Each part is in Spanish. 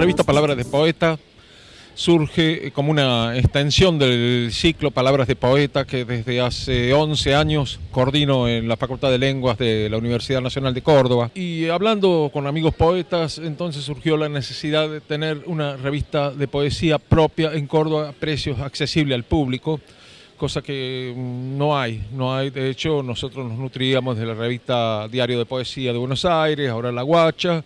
Palabras de Poeta surge como una extensión del ciclo Palabras de Poeta que desde hace 11 años coordino en la Facultad de Lenguas de la Universidad Nacional de Córdoba. Y hablando con amigos poetas, entonces surgió la necesidad de tener una revista de poesía propia en Córdoba a precios accesibles al público cosa que no hay, no hay. De hecho, nosotros nos nutríamos de la revista Diario de Poesía de Buenos Aires, ahora La Guacha,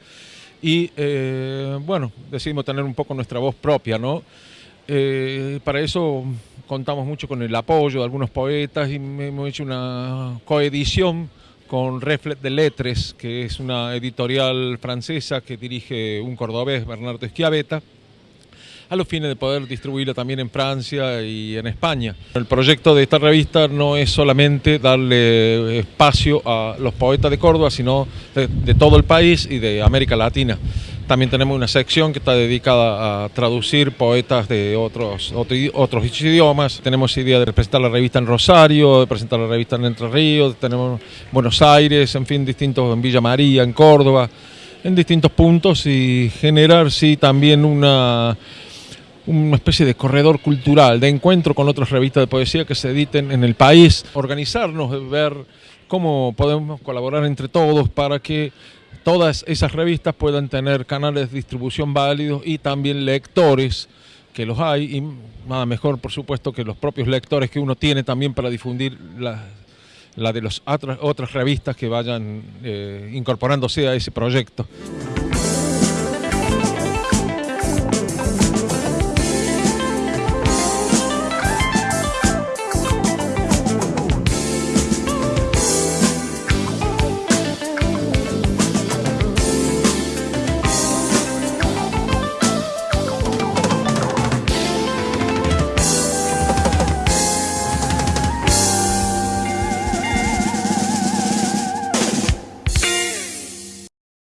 y eh, bueno, decidimos tener un poco nuestra voz propia, ¿no? Eh, para eso contamos mucho con el apoyo de algunos poetas y hemos hecho una coedición con Reflet de Lettres, que es una editorial francesa que dirige un cordobés, Bernardo Esquiaveta a los fines de poder distribuirla también en Francia y en España. El proyecto de esta revista no es solamente darle espacio a los poetas de Córdoba, sino de, todo el país y de América Latina. También tenemos una sección que está dedicada a traducir poetas de otros, otros idiomas. Tenemos idea de presentar la revista en Rosario, de presentar la revista en Entre Ríos, tenemos Buenos Aires, en fin, distintos en Villa María, en Córdoba, en distintos puntos y generar sí también una una especie de corredor cultural, de encuentro con otras revistas de poesía que se editen en el país, organizarnos, ver cómo podemos colaborar entre todos para que todas esas revistas puedan tener canales de distribución válidos y también lectores que los hay y nada mejor por supuesto que los propios lectores que uno tiene también para difundir la, de las otras, otras revistas que vayan eh, incorporándose a ese proyecto.